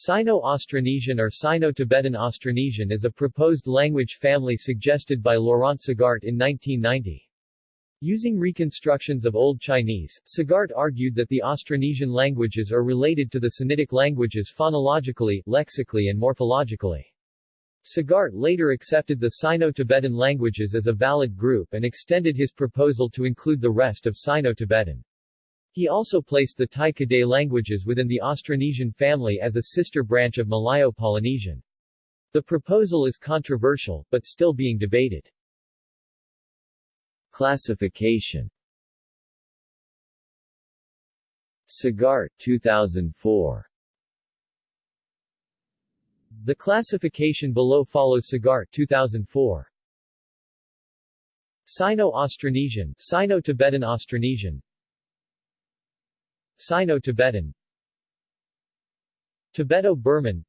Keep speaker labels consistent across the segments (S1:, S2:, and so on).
S1: Sino-Austronesian or Sino-Tibetan Austronesian is a proposed language family suggested by Laurent Sagart in 1990. Using reconstructions of Old Chinese, Sagart argued that the Austronesian languages are related to the Sinitic languages phonologically, lexically and morphologically. Sagart later accepted the Sino-Tibetan languages as a valid group and extended his proposal to include the rest of Sino-Tibetan. He also placed the Tai-Kadai languages within the Austronesian family as a sister branch of Malayo-Polynesian. The proposal is controversial, but still being debated.
S2: Classification Sagart 2004
S1: The classification below follows Sagart 2004. Sino-Austronesian, Sino-Tibetan Austronesian, Sino-Tibetan. Tibeto-Burman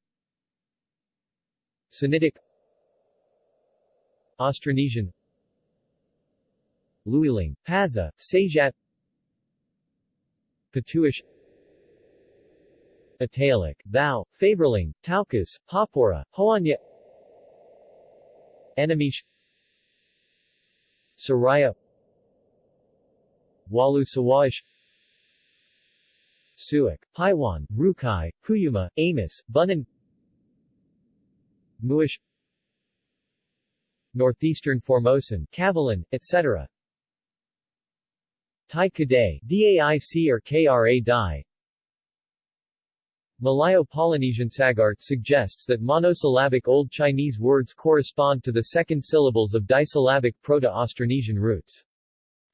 S1: Sinitic. Austronesian. Luilang, Pazeh, Sajat Patuish Italic, Thao, Favorlang, Taokas, Papora, Hoanya. Enemish. Saraya. Walu Sawa'ish Suic, Paiwan, Rukai, Puyuma, Amis, Bunun Muish Northeastern Formosan, Kavalan, etc. Kadai, DAIC or KRA Dai Malayo-Polynesian Sagart suggests that monosyllabic Old Chinese words correspond to the second syllables of disyllabic Proto-Austronesian roots.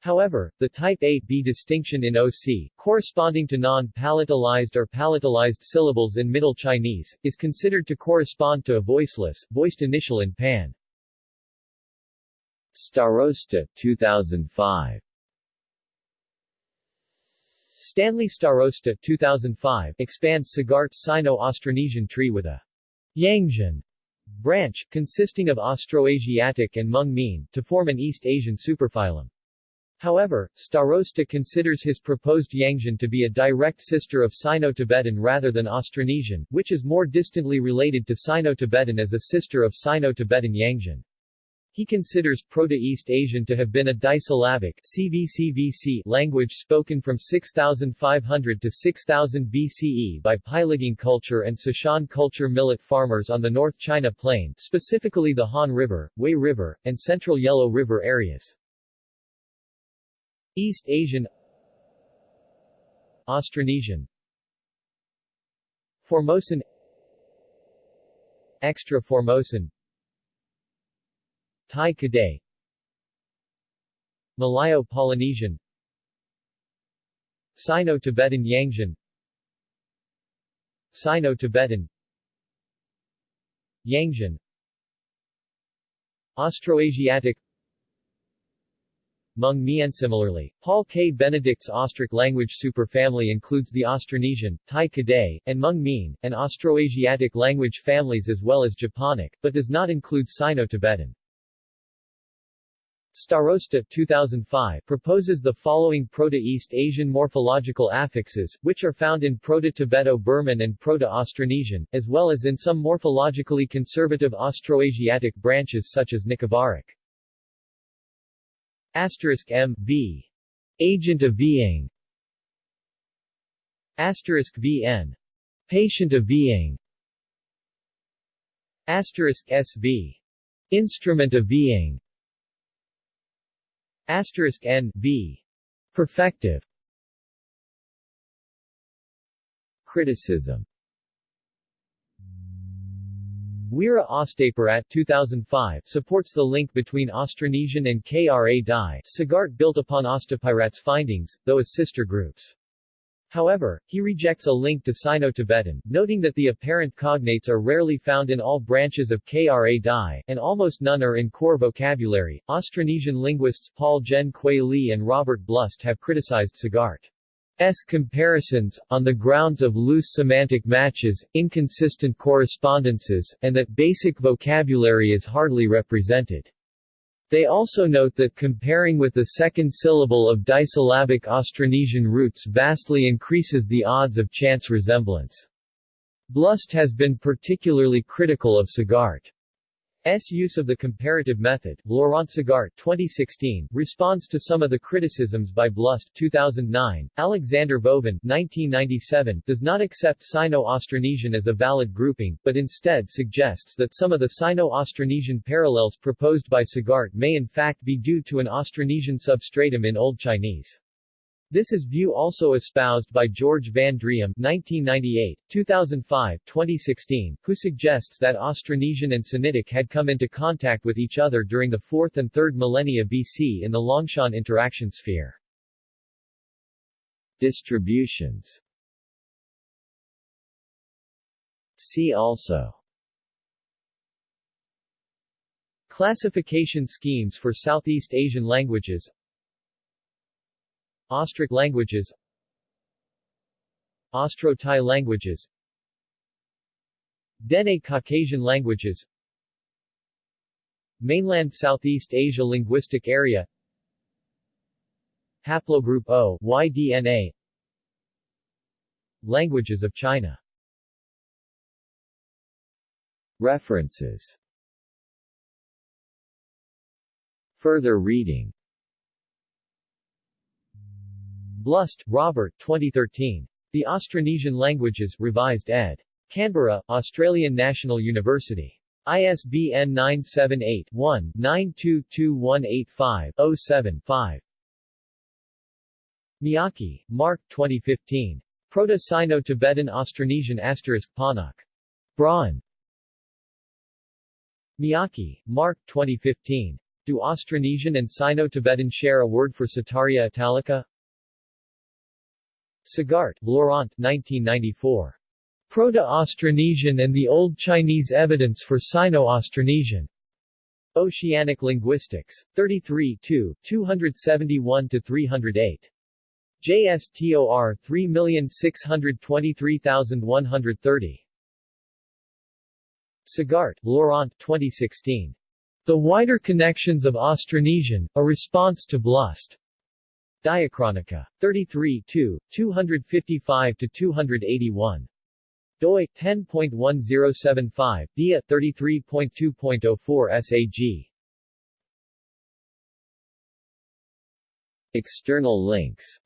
S1: However, the type 8b distinction in OC, corresponding to non-palatalized or palatalized syllables in Middle Chinese, is considered to correspond to a voiceless, voiced initial in Pan.
S2: Starosta 2005
S1: Stanley Starosta 2005 expands Sagart's Sino-Austronesian tree with a Yangzian branch, consisting of Austroasiatic and Hmong Mien, to form an East Asian superphylum. However, Starosta considers his proposed Yangzian to be a direct sister of Sino-Tibetan rather than Austronesian, which is more distantly related to Sino-Tibetan as a sister of Sino-Tibetan Yangzian. He considers Proto-East Asian to have been a disyllabic CVCVC language spoken from 6500 to 6000 BCE by Peiligang culture and Cishan culture millet farmers on the North China Plain, specifically the Han River, Wei River, and Central Yellow River areas. East Asian Austronesian. Formosan Extra Formosan. Tai Kadai. Malayo-Polynesian Sino-Tibetan Yangzian. Sino-Tibetan. Yangzian. Austroasiatic Hmong Mien Similarly, Paul K. Benedict's Austric language superfamily includes the Austronesian, Tai Kadai, and Hmong Mien, and Austroasiatic language families as well as Japonic, but does not include Sino-Tibetan. Starosta 2005 proposes the following Proto-East Asian morphological affixes, which are found in Proto-Tibeto-Burman and Proto-Austronesian, as well as in some morphologically conservative Austroasiatic branches such as Nicobarric. Asterisk M V. Agent of Being Asterisk VN. Patient of Being Asterisk SV Instrument of Being Asterisk N V. Perfective. Criticism Wira Ostapirat 2005 supports the link between Austronesian and Kra Dai Sagart built upon Ostapirat's findings, though as sister groups. However, he rejects a link to Sino-Tibetan, noting that the apparent cognates are rarely found in all branches of Kra Dai, and almost none are in core vocabulary. Austronesian linguists Paul Jen-kuei Li and Robert Blust have criticized Sagart. S comparisons, on the grounds of loose semantic matches, inconsistent correspondences, and that basic vocabulary is hardly represented. They also note that comparing with the second syllable of disyllabic Austronesian roots vastly increases the odds of chance resemblance. Blust has been particularly critical of Sagart. S. use of the comparative method, Laurent Sagart 2016, responds to some of the criticisms by Blust 2009. Alexander Vovin 1997, does not accept Sino-Austronesian as a valid grouping, but instead suggests that some of the Sino-Austronesian parallels proposed by Sagart may in fact be due to an Austronesian substratum in Old Chinese. This is view also espoused by George Van Driem 1998, 2005, 2016, who suggests that Austronesian and Sinitic had come into contact with each other during the 4th and 3rd millennia BC in the Longshan interaction sphere.
S2: Distributions. See also.
S1: Classification schemes for Southeast Asian languages Austric languages Austro-Tai languages Dene Caucasian languages Mainland Southeast Asia Linguistic Area Haplogroup O YDNA Languages of China.
S2: References. Further reading
S1: Blust, Robert 2013. The Austronesian Languages, Revised ed. Canberra, Australian National University. ISBN 978-1-922185-07-5. Miyake, Marc 2015. Proto-Sino-Tibetan Austronesian Asterisk Panak. Braun. Miyake, Marc 2015. Do Austronesian and Sino-Tibetan share a word for Setaria italica? Sagart, Laurent 1994. Proto-Austronesian and the Old Chinese Evidence for Sino-Austronesian. Oceanic Linguistics. 33 271-308. JSTOR 3623130. Sagart, Laurent 2016. The Wider Connections of Austronesian, A Response to Blust. Diachronica. 33 255-281. doi, 10.1075, dia, 33.2.04 SAG.
S2: External links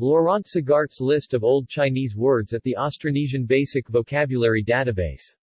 S1: Laurent Sagart's list of Old Chinese words at the Austronesian Basic Vocabulary Database